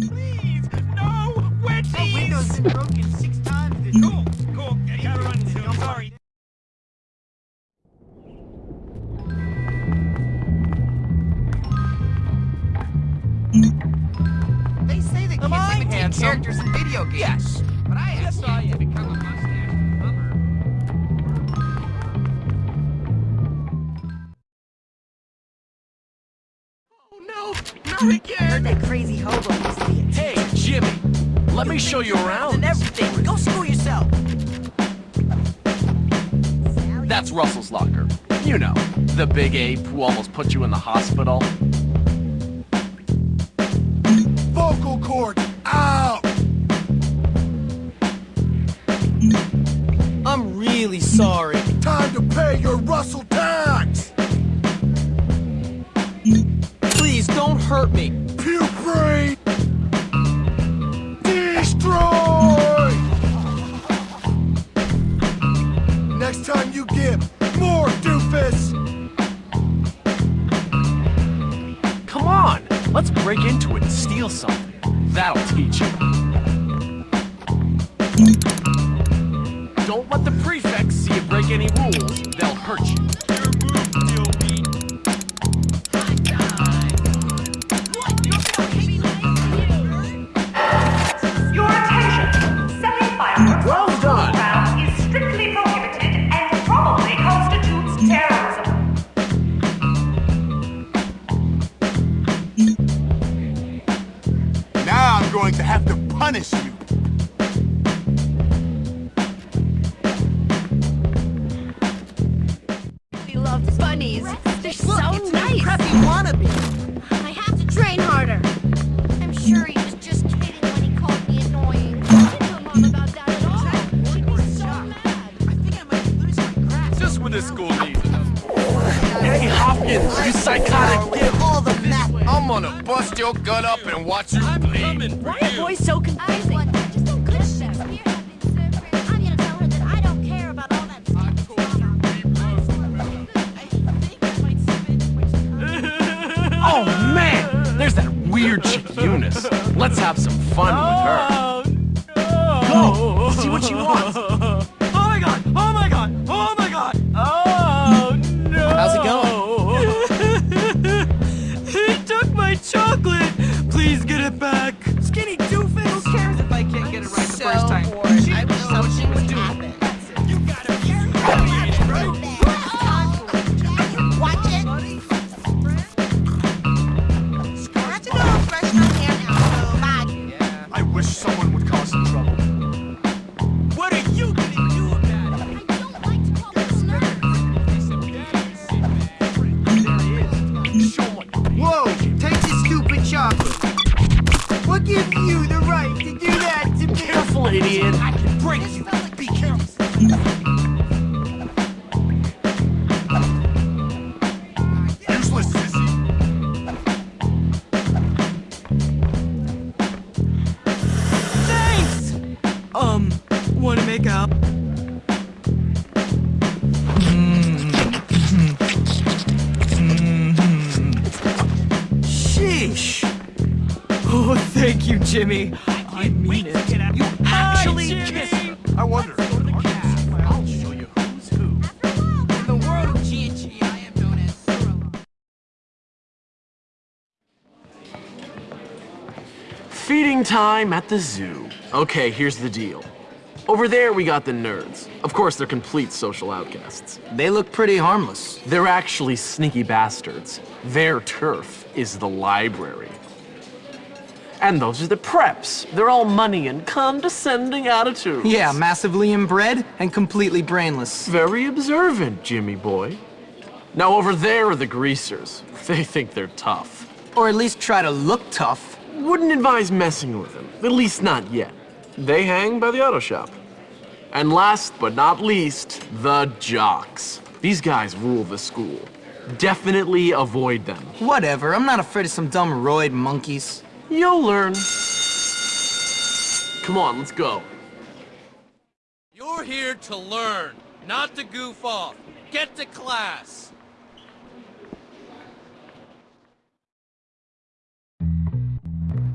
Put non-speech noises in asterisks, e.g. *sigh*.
Please, no! Wedgies! The window's been broken six times this Cool, cool. I gotta run soon. I'm sorry. They say that Am kids imitate characters in video games. Yes. Not again! Heard that crazy hobo used to be a Hey, Jimmy, let me show you And around. everything. Go school yourself. That's Russell's locker. You know, the big ape who almost put you in the hospital. Vocal cords out! I'm really sorry. Time to pay your Russell hurt me. Puke brain! Destroy! Next time you give, more doofus! Come on, let's break into it and steal something. That'll teach you. Don't let the prefects see you break any rules. They'll hurt you. Punish you. We love bunnies. They're so It's my nice. preppy wannabe. I have to train harder. I'm sure he was just kidding when he called me annoying. I didn't tell Mom about that at all. She'd be so mad. I think I might lose my grasp. Just when this school needs it. Hey, Hopkins, you psychotic With all the math. I'm gonna bust your gut up and watch you bleed. Why are boys so I confusing? what? I just don't get Shakespeare having surgery. I'm gonna tell her that I don't care about all that stuff. *laughs* Oh man, there's that weird chick Eunice. Let's have some fun with her. Oh, Go, see what she wants. Careful, idiot. I can break you. Be careful. Useless sissy. Thanks! Um, wanna make out? Sheesh! Oh, thank you, Jimmy. I mean it. You actually kissed her. I wonder. I'll show you who's who. In the world of G&G, I am known as Sorrel. Feeding time at the zoo. Okay, here's the deal. Over there, we got the nerds. Of course, they're complete social outcasts. They look pretty harmless. They're actually sneaky bastards. Their turf is the library. And those are the preps. They're all money and condescending attitudes. Yeah, massively inbred and completely brainless. Very observant, Jimmy boy. Now over there are the greasers. They think they're tough. Or at least try to look tough. Wouldn't advise messing with them, at least not yet. They hang by the auto shop. And last but not least, the jocks. These guys rule the school. Definitely avoid them. Whatever, I'm not afraid of some dumb roid monkeys. You'll learn. Come on, let's go. You're here to learn, not to goof off. Get to class.